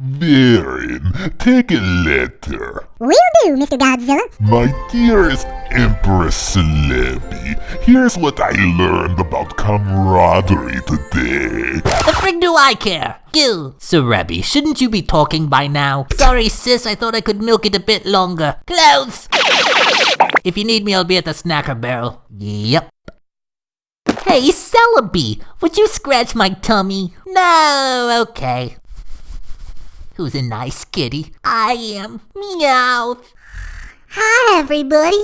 Viren, take a letter. Will do, Mr. Godzilla. My dearest Empress Celebi, here's what I learned about camaraderie today. The frig do I care? Gil. Cerebi, shouldn't you be talking by now? Sorry, sis, I thought I could milk it a bit longer. Clothes! If you need me, I'll be at the snacker barrel. Yep. Hey, Celebi, would you scratch my tummy? No, okay. Who's a nice kitty? I am. Meow. Hi, everybody.